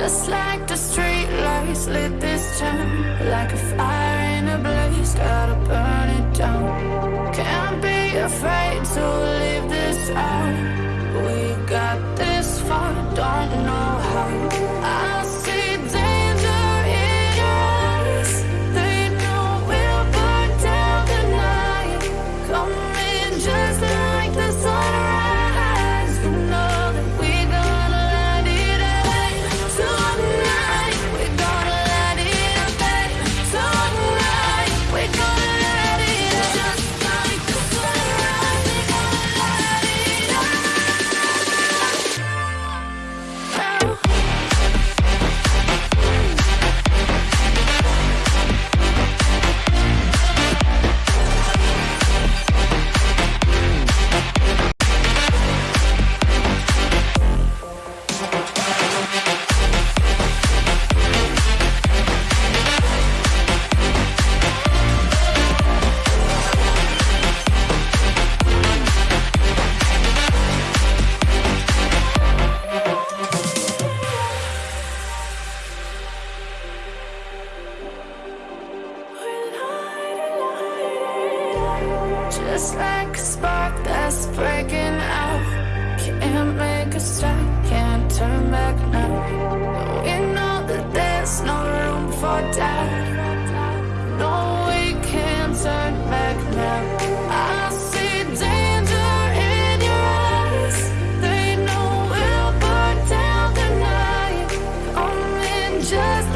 Just like the street lights lit this town Like a fire in a blaze, gotta burn it down. Can't be afraid to leave this out. We got this. Just like a spark that's breaking out. Can't make a stop, can't turn back now. We know that there's no room for doubt. No, we can't turn back now. I see danger in your eyes. They know we'll burn down the night. Only just